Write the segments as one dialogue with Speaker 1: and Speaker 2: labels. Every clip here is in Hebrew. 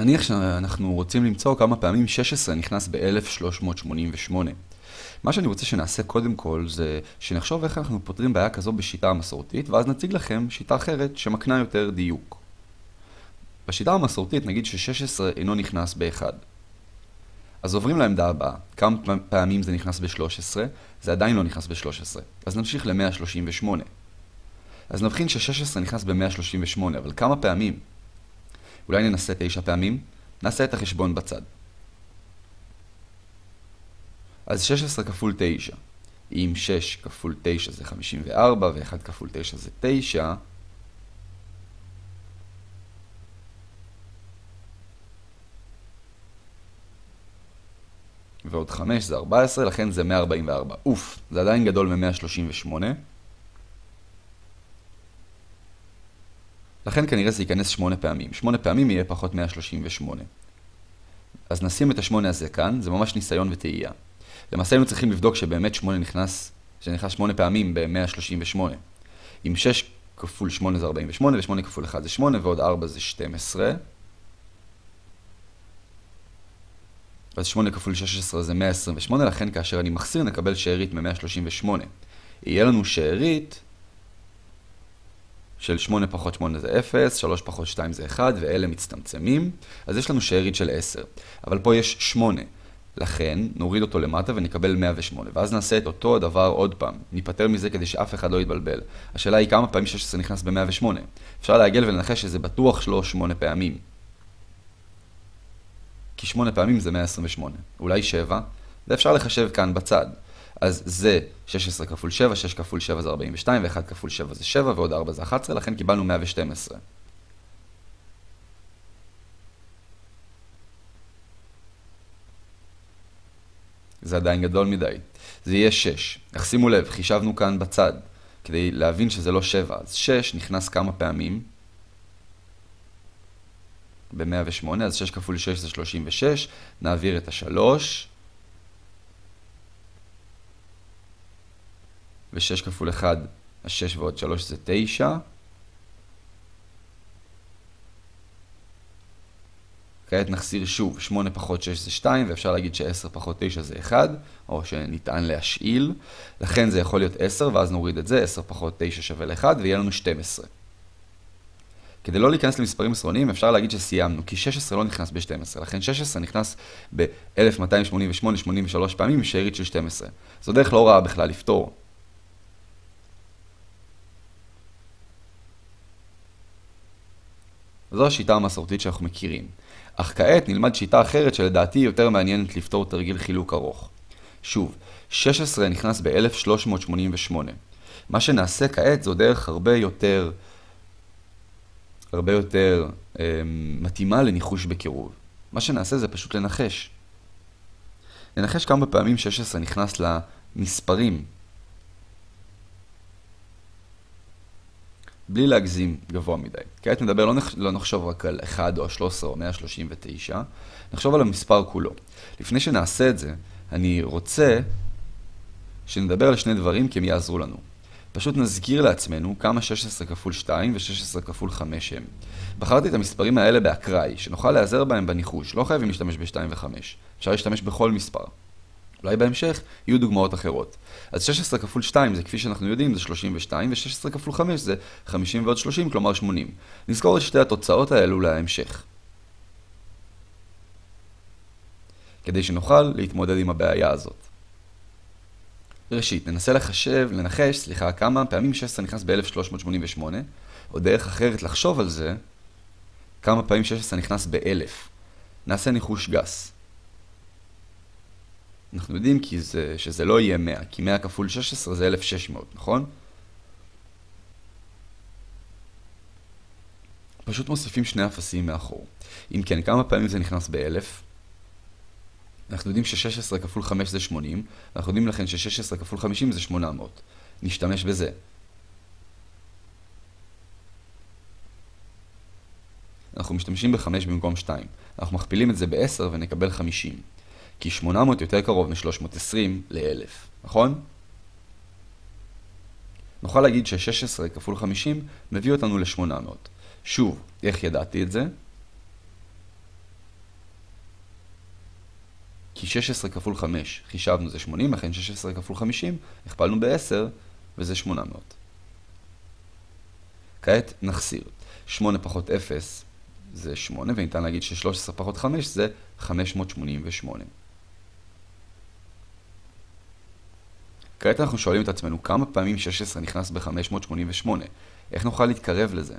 Speaker 1: נניח שאנחנו רוצים למצוא כמה פעמים 16 נכנס ב-1388. מה שאני רוצה שנעשה קודם כל זה שנחשוב איך אנחנו פותרים בעיה כזו בשיטה המסורתית, ואז נציג לכם שיטה אחרת שמקנה יותר דיוק. בשיטה המסורתית נגיד ש-16 אינו נכנס ב-1. אז עוברים לעמדה הבאה, כמה פעמים זה נכנס ב-13, זה עדיין לא נכנס ב-13. אז נמשיך ל-138. אז נבחין ש-16 נכנס ב-138, אבל כמה פעמים? אולי ננסה 9 פעמים? נעשה את החשבון בצד. אז 16 כפול 9, אם 6 כפול 9 זה 54 ו-1 כפול 9 זה 9, ועוד 5 זה 14, לכן זה 144. אוף, זה עדיין גדול מ-138. לכן כנראה זה ייכנס 8 פעמים. 8 פעמים יהיה פחות 138. אז נשים את ה-8 הזה כאן, זה ממש ניסיון וטעייה. למעשה היינו צריכים לבדוק שבאמת 8 נכנס, שנכנס 8 פעמים ב-138. אם 6 כפול 8 זה 48, ו-8 כפול 1 זה 8, ועוד 4 זה 12. אז 8 כפול 16 זה 128, לכן כאשר אני מחסיר נקבל שארית מ-138. יהיה לנו שארית של 8 פחות 8 זה 0, 3 פחות 2 זה 1, ואלה מצטמצמים, אז יש לנו שארית של 10. אבל פה יש 8, לכן נוריד אותו למטה ונקבל 108, ואז נעשה את אותו הדבר עוד פעם. ניפטר מזה כדי שאף אחד לא יתבלבל. השאלה היא כמה פעמים 16 נכנס ב-108. אפשר להגל ולנחש שזה בטוח לא 8 פעמים. כי 8 פעמים זה 128, אולי 7, ואפשר לחשב כאן בצד. אז זה 16 כפול 7, 6 כפול 7 זה 42, ו-1 כפול 7 זה 7, ועוד 4 זה 11, לכן קיבלנו 112. זה עדיין גדול מדי. זה יהיה 6. אך שימו לב, חישבנו כאן בצד, כדי להבין שזה לא 7. אז 6 נכנס כמה פעמים? ב-108, אז 6 כפול 6 זה 36, נעביר את ה-3. ו-6 כפול 1, ה-6 ועוד 3 זה 9. כעת נחסיר שוב, 8 פחות 6 זה 2, ואפשר להגיד ש-10 פחות 9 זה 1, או שניתן להשאיל. לכן זה יכול להיות 10, ואז נוריד את זה, 10 פחות 9 שווה ל-1, ויהיה לנו 12. כדי לא להיכנס למספרים עשרוניים, אפשר להגיד שסיימנו, כי 16 לא נכנס ב-12, לכן 16 נכנס ב-1288, 83 פעמים שארית של 12. זו דרך לא רעה בכלל לפתור. זו השיטה המסורתית שאנחנו מכירים. אך כעת נלמד שיטה אחרת שלדעתי יותר מעניינת לפתור תרגיל חילוק ארוך. שוב, 16 נכנס ב-1388. מה שנעשה כעת זו דרך הרבה יותר, הרבה יותר אה, מתאימה לניחוש בקירוב. מה שנעשה זה פשוט לנחש. לנחש כמה פעמים 16 נכנס למספרים בלי להגזים גבוה מדי. כעת נדבר, לא, נח, לא נחשוב רק על 1 או 13 או 139, נחשוב על המספר כולו. לפני שנעשה את זה, אני רוצה שנדבר על שני דברים כי הם יעזרו לנו. פשוט נזכיר לעצמנו כמה 16 כפול 2 ו-16 כפול 5 הם. בחרתי את המספרים האלה באקראי, שנוכל להיעזר בהם בניחוש, לא חייבים להשתמש ב-2 ו-5. אפשר להשתמש בכל מספר. אולי בהמשך יהיו דוגמאות אחרות. אז 16 כפול 2 זה כפי שאנחנו יודעים זה 32, ו-16 כפול 5 זה 50 ועוד 30, כלומר 80. נזכור את שתי התוצאות האלו להמשך. כדי שנוכל להתמודד עם הבעיה הזאת. ראשית, ננסה לחשב, לנחש, סליחה, כמה פעמים 16 נכנס ב-1388, או דרך אחרת לחשוב על זה, כמה פעמים 16 נכנס ב-1000. נעשה ניחוש גס. אנחנו יודעים כי זה, שזה לא יהיה 100, כי 100 כפול 16 זה 1600, נכון? פשוט מוסיפים שני אפסים מאחור. אם כן, כמה פעמים זה נכנס ב-1000? אנחנו יודעים ש-16 כפול 5 זה 80, ואנחנו יודעים לכן ש-16 כפול 50 זה 800. נשתמש בזה. אנחנו משתמשים ב-5 במקום 2. אנחנו מכפילים את זה ב-10 ונקבל 50. כי 800 יותר קרוב מ-320 ל-1000, נכון? נוכל להגיד ש-16 כפול 50 מביא אותנו ל-800. שוב, איך ידעתי את זה? כי 16 כפול 5 חישבנו זה 80, לכן 16 כפול 50 הכפלנו ב-10 וזה 800. כעת נחסיר. 8 פחות 0 זה 8, וניתן להגיד ש-13 פחות 5 זה 588. כעת אנחנו שואלים את עצמנו כמה פעמים 16 נכנס ב-588. איך נוכל להתקרב לזה?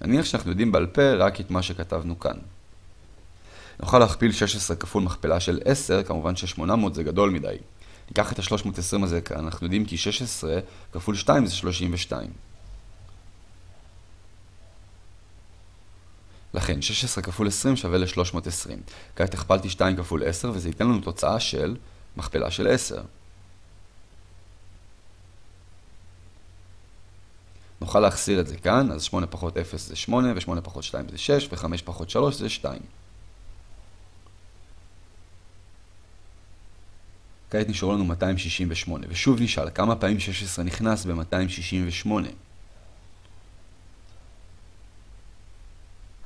Speaker 1: נניח שאנחנו יודעים בעל פה רק את מה שכתבנו כאן. נוכל להכפיל 16 כפול מכפלה של 10, כמובן ש-800 זה גדול מדי. ניקח את ה-320 הזה כאן, אנחנו יודעים כי 16 כפול 2 זה 32. לכן 16 כפול 20 שווה ל-320. כעת הכפלתי 2 כפול 10 וזה ייתן לנו תוצאה של מכפלה של 10. נוכל להחסיר את זה כאן, אז 8 פחות 0 זה 8, ו-8 פחות 2 זה 6, ו-5 פחות 3 זה 2. כעת נשארו לנו 268, ושוב נשאל כמה פעמים 16 נכנס ב-268.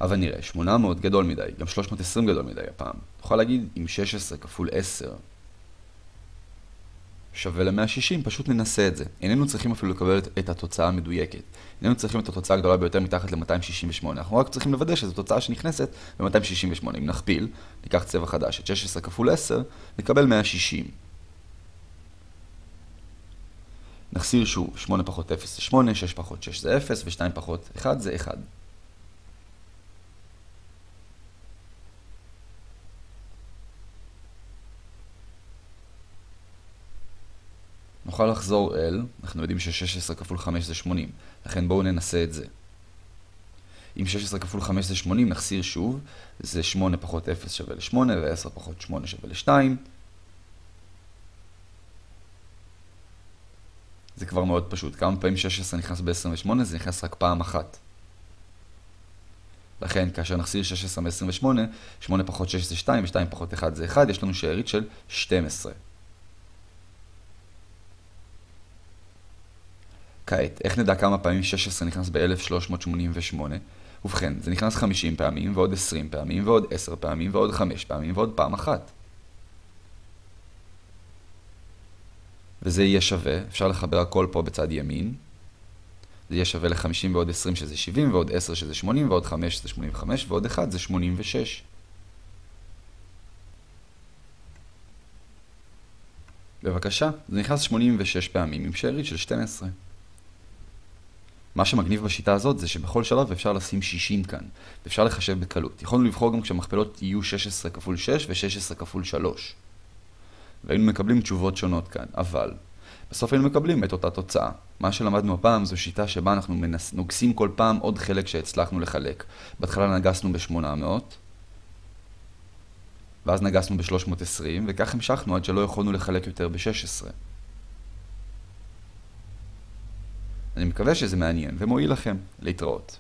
Speaker 1: אבל נראה, 800 גדול מדי, גם 320 גדול מדי הפעם. נוכל להגיד אם 16 כפול 10 שווה ל-160, פשוט ננסה את זה. איננו צריכים אפילו לקבל את התוצאה המדויקת. איננו צריכים את התוצאה הגדולה ביותר מתחת ל-268. אנחנו רק צריכים לוודא שזו תוצאה שנכנסת ב-268. אם נכפיל, ניקח צבע חדש, את 16 כפול 10, נקבל 160. נחסיר שוב, 8 פחות 0 זה 8, 6 פחות 6 זה 0, ו-2 פחות 1 זה 1. נוכל לחזור אל, אנחנו יודעים ש-16 כפול 5 זה 80, לכן בואו ננסה את זה. אם 16 כפול 5 זה 80, נחסיר שוב, זה 8 פחות 0 שווה ל-8, ו-10 פחות 8 שווה ל-2. זה כבר מאוד פשוט. כמה פעמים 16 נכנס ב-28, זה נכנס רק פעם אחת. לכן, כאשר נחסיר 16 מ-28, 8 פחות 6 זה 2, ו-2 פחות 1 זה 1, יש לנו שארית של 12. כעת, איך נדע כמה פעמים 16 נכנס ב-1388? ובכן, זה נכנס 50 פעמים, ועוד 20 פעמים, ועוד 10 פעמים, ועוד 5 פעמים, ועוד פעם אחת. וזה יהיה שווה, אפשר לחבר הכל פה בצד ימין. זה יהיה שווה ל-50 ועוד 20 שזה 70, ועוד 10 שזה 80, ועוד 5 שזה 85, ועוד 1 זה 86. בבקשה, זה נכנס 86 פעמים עם שארית של 12. מה שמגניב בשיטה הזאת זה שבכל שלב אפשר לשים 60 כאן, ואפשר לחשב בקלות. יכולנו לבחור גם כשהמכפלות יהיו 16 כפול 6 ו-16 כפול 3. והיינו מקבלים תשובות שונות כאן, אבל בסוף היינו מקבלים את אותה תוצאה. מה שלמדנו הפעם זו שיטה שבה אנחנו מנס... נוגסים כל פעם עוד חלק שהצלחנו לחלק. בהתחלה נגסנו ב-800, ואז נגסנו ב-320, וכך המשכנו עד שלא יכולנו לחלק יותר ב-16. אני מקווה שזה מעניין ומועיל לכם. להתראות.